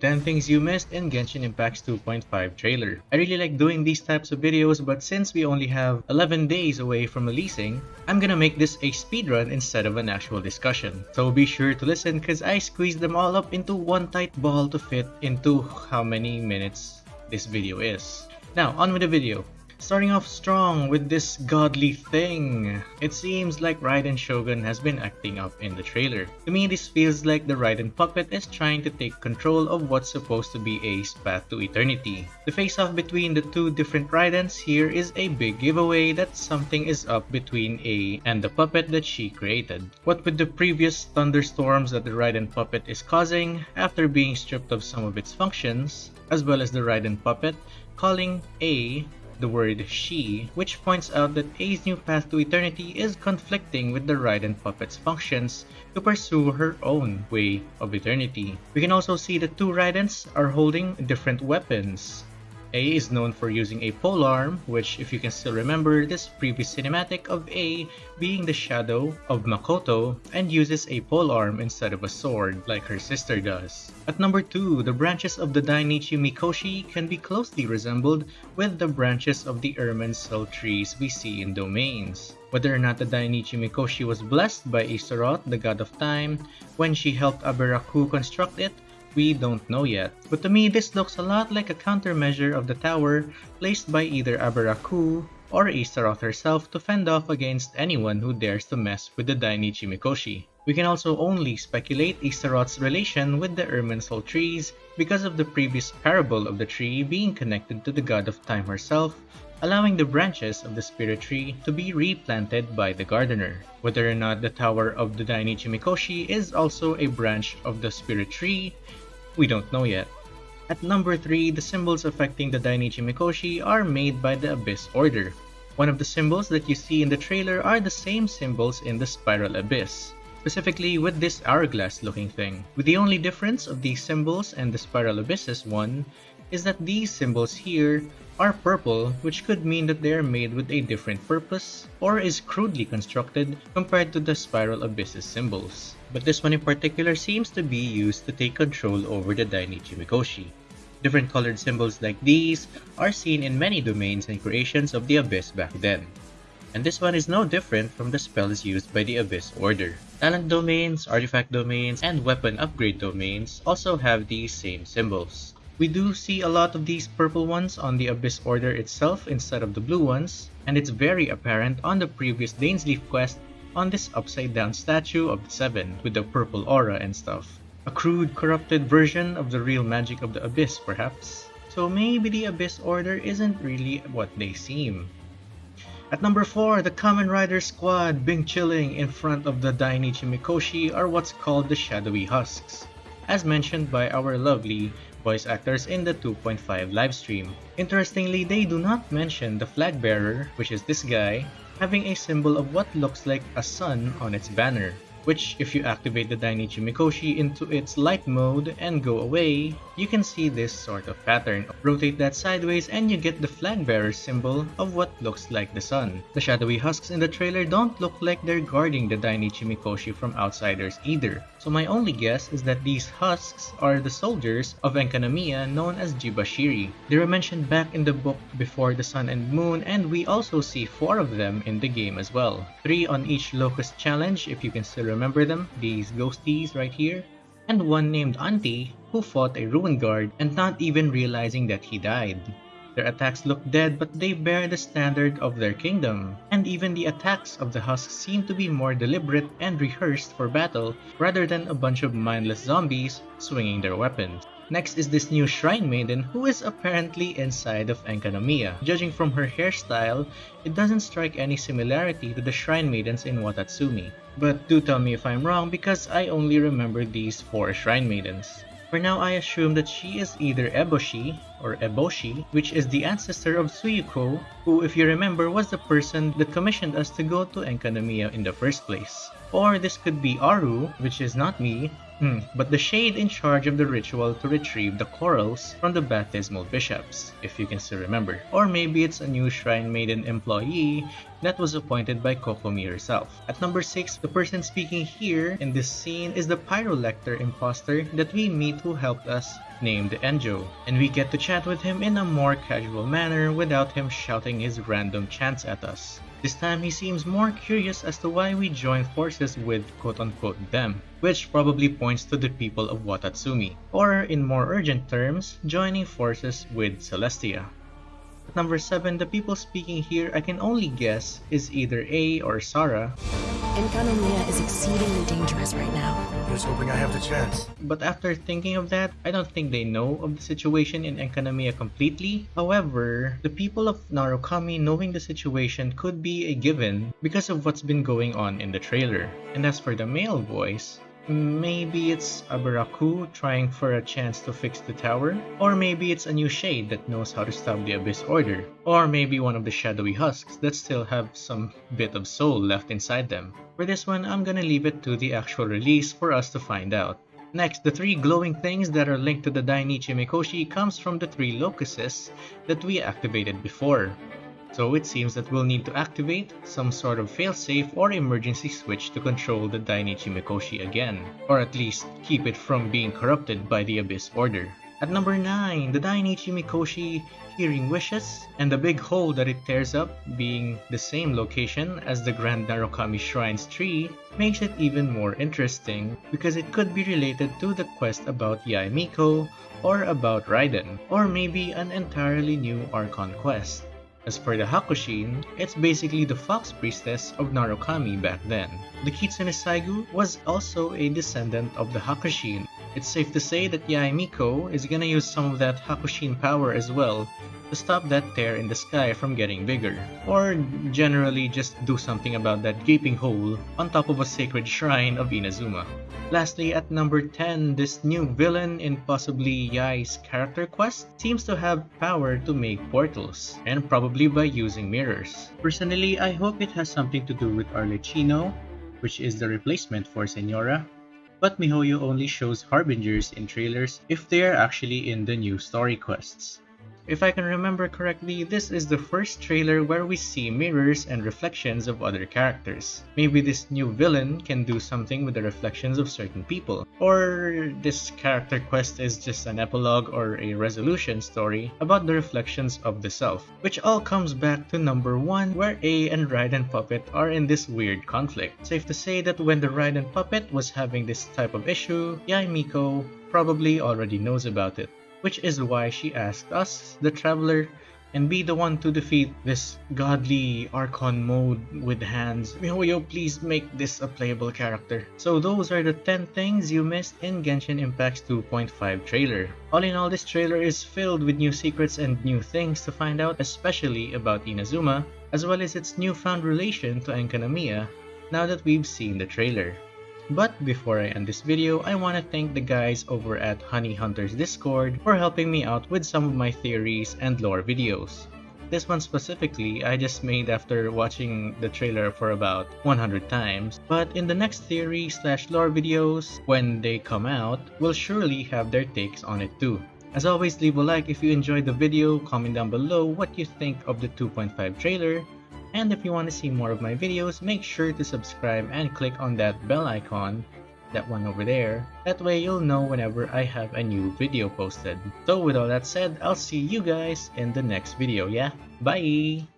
10 things you missed in Genshin Impact's 2.5 trailer. I really like doing these types of videos but since we only have 11 days away from releasing, I'm gonna make this a speedrun instead of an actual discussion. So be sure to listen cause I squeezed them all up into one tight ball to fit into how many minutes this video is. Now on with the video. Starting off strong with this godly thing. It seems like Raiden Shogun has been acting up in the trailer. To me, this feels like the Raiden puppet is trying to take control of what's supposed to be A's path to eternity. The face-off between the two different Raidens here is a big giveaway that something is up between A and the puppet that she created. What with the previous thunderstorms that the Raiden puppet is causing after being stripped of some of its functions, as well as the Raiden puppet calling A the word she, which points out that A's new path to eternity is conflicting with the Raiden puppet's functions to pursue her own way of eternity. We can also see the two Raidens are holding different weapons. A is known for using a polearm, which if you can still remember this previous cinematic of A being the shadow of Makoto and uses a polearm instead of a sword like her sister does. At number 2, the branches of the Dainichi Mikoshi can be closely resembled with the branches of the Irminsul trees we see in domains. Whether or not the Dainichi Mikoshi was blessed by Astaroth, the god of time, when she helped Aberaku construct it, we don't know yet. But to me, this looks a lot like a countermeasure of the tower placed by either Aberaku or Astaroth herself to fend off against anyone who dares to mess with the Dainichi Mikoshi. We can also only speculate Astaroth's relation with the Irminsul trees because of the previous parable of the tree being connected to the god of time herself, allowing the branches of the spirit tree to be replanted by the gardener. Whether or not the tower of the Dainichi Mikoshi is also a branch of the spirit tree, we don't know yet. At number 3, the symbols affecting the Dainichi Mikoshi are made by the Abyss Order. One of the symbols that you see in the trailer are the same symbols in the Spiral Abyss specifically with this hourglass looking thing. With the only difference of these symbols and the Spiral Abysses one is that these symbols here are purple which could mean that they are made with a different purpose or is crudely constructed compared to the Spiral Abysses symbols. But this one in particular seems to be used to take control over the Dainichi Mikoshi. Different colored symbols like these are seen in many domains and creations of the Abyss back then and this one is no different from the spells used by the Abyss Order. Talent domains, artifact domains, and weapon upgrade domains also have these same symbols. We do see a lot of these purple ones on the Abyss Order itself instead of the blue ones, and it's very apparent on the previous Dainsleif quest on this upside down statue of the Seven with the purple aura and stuff. A crude, corrupted version of the real magic of the Abyss, perhaps. So maybe the Abyss Order isn't really what they seem. At number 4, the Kamen Rider Squad being chilling in front of the Dainichi Mikoshi are what's called the Shadowy Husks, as mentioned by our lovely voice actors in the 2.5 livestream. Interestingly, they do not mention the flag bearer, which is this guy, having a symbol of what looks like a sun on its banner which if you activate the Dainichi Mikoshi into its light mode and go away, you can see this sort of pattern. Rotate that sideways and you get the flag bearer symbol of what looks like the sun. The shadowy husks in the trailer don't look like they're guarding the Dainichi Mikoshi from outsiders either. So my only guess is that these husks are the soldiers of Enkanomiya known as Jibashiri. They were mentioned back in the book before the sun and moon and we also see 4 of them in the game as well. 3 on each locust challenge if you can still remember them? These ghosties right here? And one named Auntie who fought a ruin guard and not even realizing that he died. Their attacks look dead but they bear the standard of their kingdom. And even the attacks of the husks seem to be more deliberate and rehearsed for battle rather than a bunch of mindless zombies swinging their weapons. Next is this new Shrine Maiden who is apparently inside of Enkanomiya. Judging from her hairstyle, it doesn't strike any similarity to the Shrine Maidens in Watatsumi. But do tell me if I'm wrong because I only remember these four Shrine Maidens. For now, I assume that she is either Eboshi or Eboshi, which is the ancestor of Suyuko, who if you remember was the person that commissioned us to go to Enkanomiya in the first place. Or this could be Aru, which is not me, Hmm, but the shade in charge of the ritual to retrieve the corals from the baptismal bishops, if you can still remember. Or maybe it's a new Shrine Maiden employee that was appointed by Kokomi herself. At number 6, the person speaking here in this scene is the Pyrolector imposter that we meet who helped us named Enjo, and we get to chat with him in a more casual manner without him shouting his random chants at us. This time he seems more curious as to why we join forces with quote-unquote them, which probably points to the people of Watatsumi, or in more urgent terms, joining forces with Celestia. Number 7, the people speaking here I can only guess is either A or Sara. Enkanomiya is exceedingly dangerous right now. Here's hoping I have the chance. But after thinking of that, I don't think they know of the situation in Enkanomiya completely. However, the people of Narukami knowing the situation could be a given because of what's been going on in the trailer. And as for the male voice, Maybe it's Aberaku trying for a chance to fix the tower, or maybe it's a new shade that knows how to stop the Abyss Order, or maybe one of the shadowy husks that still have some bit of soul left inside them. For this one, I'm gonna leave it to the actual release for us to find out. Next, the three glowing things that are linked to the Dainichi Mikoshi comes from the three locuses that we activated before. So it seems that we'll need to activate some sort of failsafe or emergency switch to control the Dainichi Mikoshi again, or at least keep it from being corrupted by the Abyss Order. At number 9, the Dainichi Mikoshi hearing wishes, and the big hole that it tears up being the same location as the Grand Narukami Shrine's tree makes it even more interesting because it could be related to the quest about Yae Miko or about Raiden, or maybe an entirely new Archon quest. As for the Hakushin, it's basically the fox priestess of Narukami back then. The Kitsune Saigu was also a descendant of the Hakushin. It's safe to say that Yae Miko is gonna use some of that Hakushin power as well to stop that tear in the sky from getting bigger, or generally just do something about that gaping hole on top of a sacred shrine of Inazuma. Lastly, at number 10, this new villain in possibly Yae's character quest seems to have power to make portals, and probably by using mirrors. Personally, I hope it has something to do with Arlecchino, which is the replacement for Signora, but MiHoYo only shows harbingers in trailers if they are actually in the new story quests. If I can remember correctly, this is the first trailer where we see mirrors and reflections of other characters. Maybe this new villain can do something with the reflections of certain people. Or this character quest is just an epilogue or a resolution story about the reflections of the self. Which all comes back to number 1 where A and Raiden Puppet are in this weird conflict. Safe to say that when the Raiden Puppet was having this type of issue, Yae Miko probably already knows about it which is why she asked us, the traveler, and be the one to defeat this godly Archon mode with hands. MiHoYo, please make this a playable character. So those are the 10 things you missed in Genshin Impact's 2.5 trailer. All in all, this trailer is filled with new secrets and new things to find out, especially about Inazuma, as well as its newfound relation to Enkanomiya, now that we've seen the trailer. But before I end this video, I want to thank the guys over at Honey Hunters Discord for helping me out with some of my theories and lore videos. This one specifically, I just made after watching the trailer for about 100 times, but in the next theory slash lore videos, when they come out, will surely have their takes on it too. As always, leave a like if you enjoyed the video, comment down below what you think of the 2.5 trailer, and if you want to see more of my videos, make sure to subscribe and click on that bell icon, that one over there. That way you'll know whenever I have a new video posted. So with all that said, I'll see you guys in the next video, yeah? Bye!